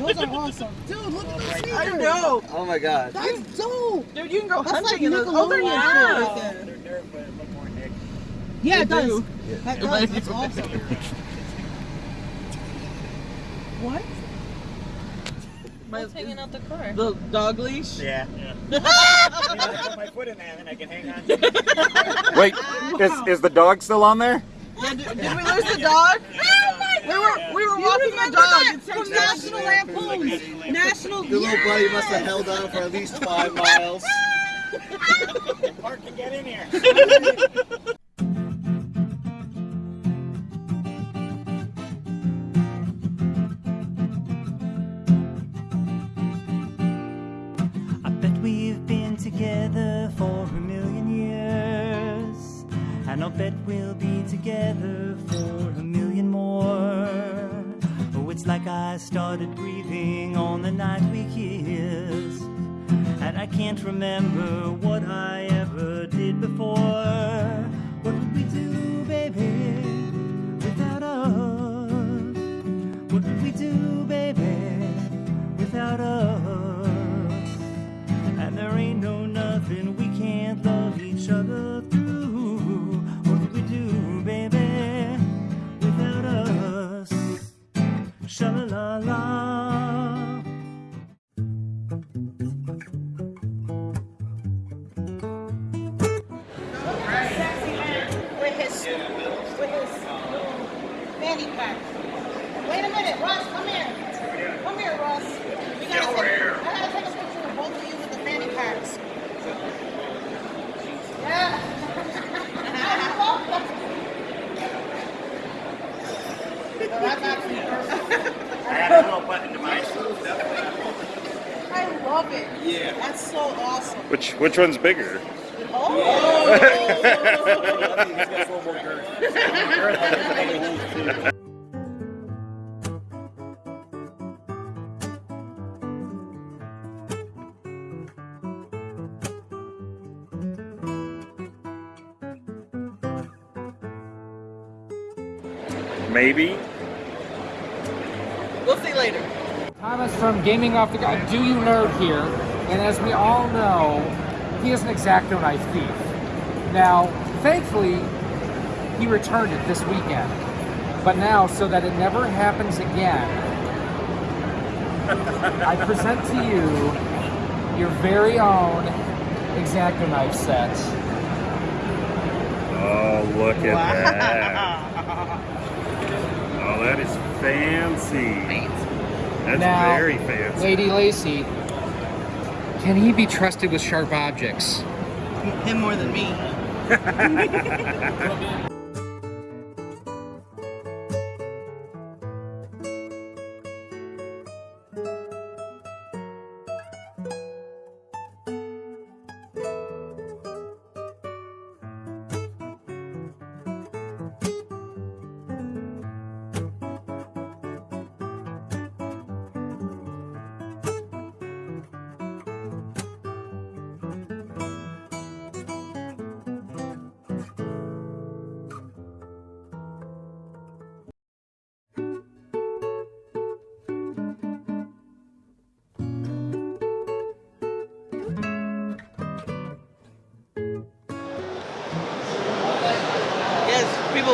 Those are awesome. Dude, look at those sneakers. I don't know. Oh my god. That's dope. Dude, you can go That's like hunting in those. Oh, they're Nickelodeon yeah. shit right there. Yeah, it They does. do. That does. That's awesome. What? My, hanging out the car. the dog leash. Yeah. yeah. I put my foot in there and then I can hang on to it. Wait, is, is the dog still on there? Yeah, did, did we lose the dog? My We were we were walking the dog. from National Lampoon's National. The little buddy must have held on for at least five miles. Mark can get in here. like I started breathing on the night we kissed. And I can't remember what I ever did before. What would we do, baby, fanny pack. Wait a minute, Russ, come here. Come here, Russ. We gotta take, I gotta take a picture of both of you with the fanny packs. Yeah. That's actually. I had a little button to my shoes. I love it. Yeah. That's so awesome. Which which one's bigger? Oh! He's got four more girth. Maybe. We'll see later. Thomas from Gaming Off the Guard, Do You Nerd here, and as we all know, he is an X-Acto Knife thief. Now, thankfully, he returned it this weekend. But now, so that it never happens again, I present to you your very own X-Acto Knife set. Oh, look at that. Oh, that is fancy. That's Now, very fancy. Lady Lacey, can he be trusted with sharp objects? Him more than me.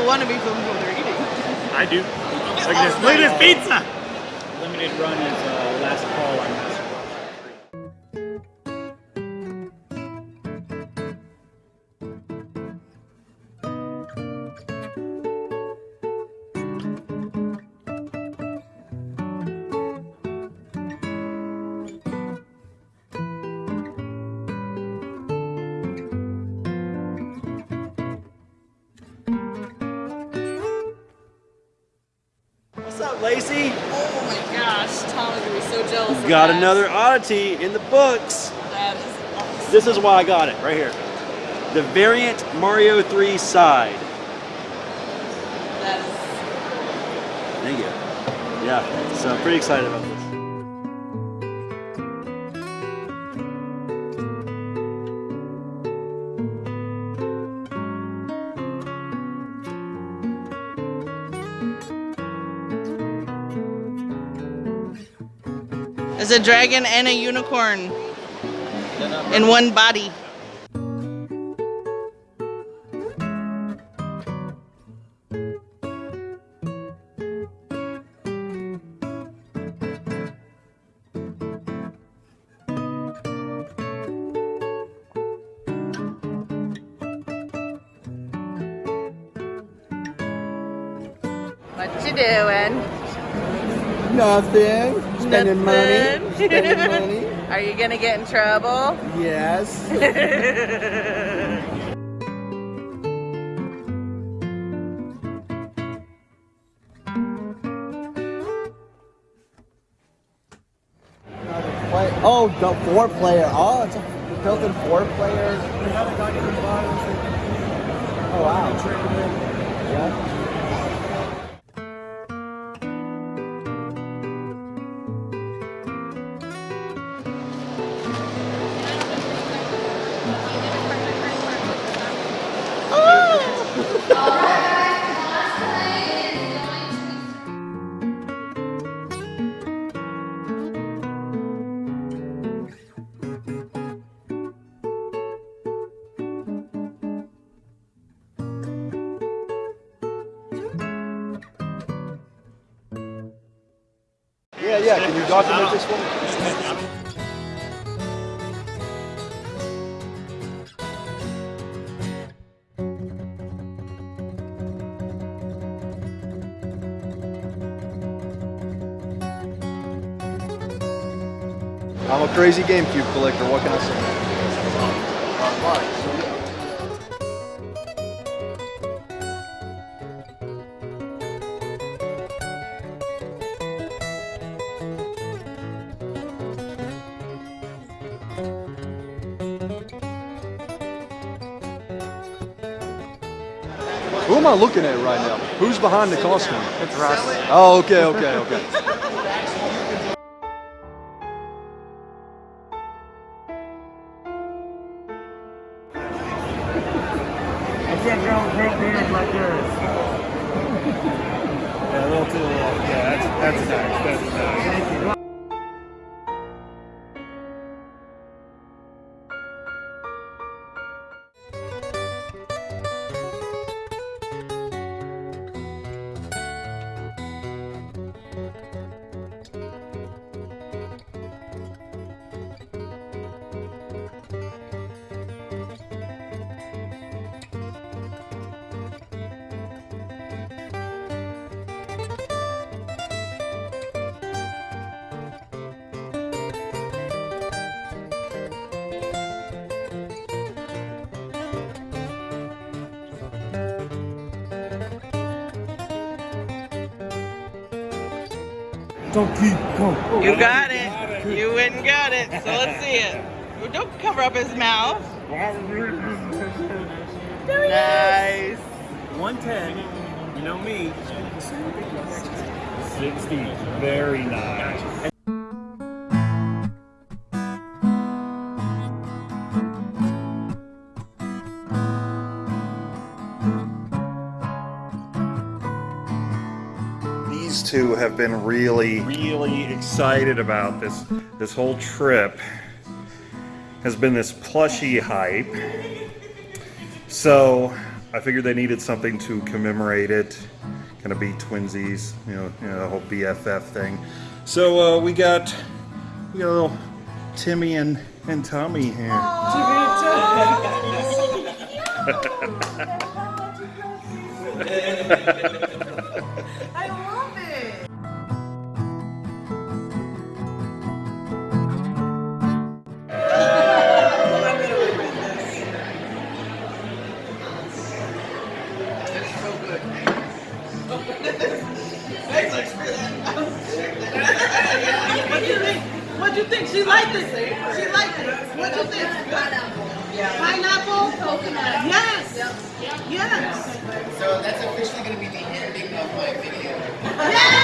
people want to be filmed when they're eating. I do. Look at this. Look at this pizza. Limited run is uh, Lacey? Oh my gosh, Tom is gonna be so jealous. of Got that. another oddity in the books. That is awesome. This is why I got it, right here. The variant Mario 3 side. That is. Thank you. Yeah, so I'm pretty excited about this. It's a dragon and a unicorn in one body. What you doing? Nothing. Spending money. Spending money. Are you gonna get in trouble? Yes. Oh, the four player. Oh, it's a built-in four player. Oh wow. Yeah. Yeah, yeah. Can you document this one? I'm a crazy GameCube collector. What can I say? Am I looking at right now? Who's behind the costume? It's Russ. Oh, okay, okay, okay. You got it. You went and got it. So let's see it. Don't cover up his mouth. Nice. 110. You know me. 60. Very nice. Two have been really, really excited about this. This whole trip has been this plushy hype. So I figured they needed something to commemorate it. Gonna be twinsies, you know, you know the whole BFF thing. So uh, we got we got a little Timmy and and Tommy here. I love Yes. Yes. So that's officially going to be the ending of my video. Yes.